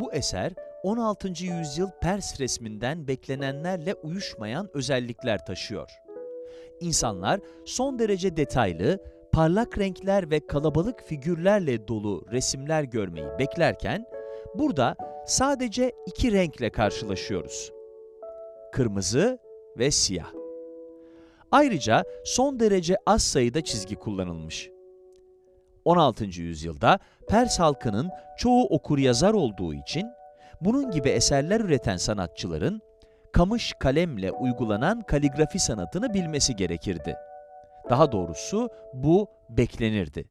Bu eser 16. yüzyıl Pers resminden beklenenlerle uyuşmayan özellikler taşıyor. İnsanlar son derece detaylı, parlak renkler ve kalabalık figürlerle dolu resimler görmeyi beklerken, burada sadece iki renkle karşılaşıyoruz. Kırmızı ve siyah. Ayrıca son derece az sayıda çizgi kullanılmış. 16. yüzyılda Pers halkının çoğu okur yazar olduğu için bunun gibi eserler üreten sanatçıların kamış kalemle uygulanan kaligrafi sanatını bilmesi gerekirdi. Daha doğrusu bu beklenirdi.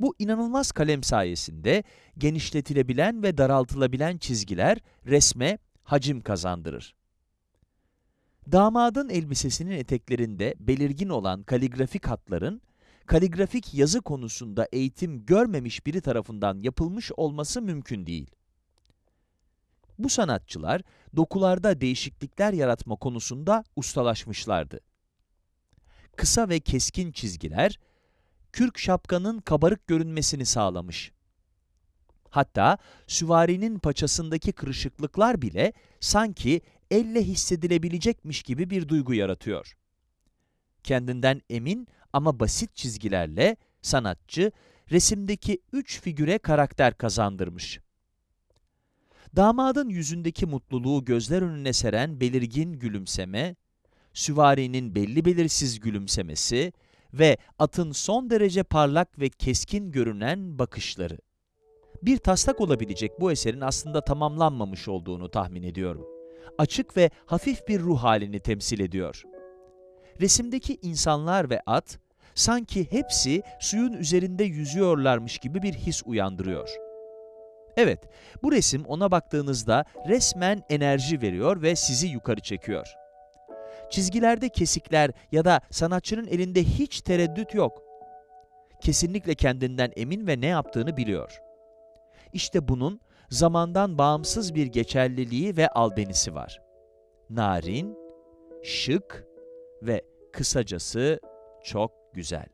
Bu inanılmaz kalem sayesinde genişletilebilen ve daraltılabilen çizgiler resme hacim kazandırır. Damadın elbisesinin eteklerinde belirgin olan kaligrafik hatların, kaligrafik yazı konusunda eğitim görmemiş biri tarafından yapılmış olması mümkün değil. Bu sanatçılar dokularda değişiklikler yaratma konusunda ustalaşmışlardı. Kısa ve keskin çizgiler, kürk şapkanın kabarık görünmesini sağlamış. Hatta süvarinin paçasındaki kırışıklıklar bile sanki elle hissedilebilecekmiş gibi bir duygu yaratıyor. Kendinden emin ama basit çizgilerle sanatçı resimdeki üç figüre karakter kazandırmış. Damadın yüzündeki mutluluğu gözler önüne seren belirgin gülümseme, süvarinin belli belirsiz gülümsemesi ve atın son derece parlak ve keskin görünen bakışları. Bir taslak olabilecek bu eserin aslında tamamlanmamış olduğunu tahmin ediyorum. Açık ve hafif bir ruh halini temsil ediyor. Resimdeki insanlar ve at, sanki hepsi suyun üzerinde yüzüyorlarmış gibi bir his uyandırıyor. Evet, bu resim ona baktığınızda resmen enerji veriyor ve sizi yukarı çekiyor. Çizgilerde kesikler ya da sanatçının elinde hiç tereddüt yok. Kesinlikle kendinden emin ve ne yaptığını biliyor. İşte bunun zamandan bağımsız bir geçerliliği ve albenisi var. Narin, şık ve kısacası çok güzel.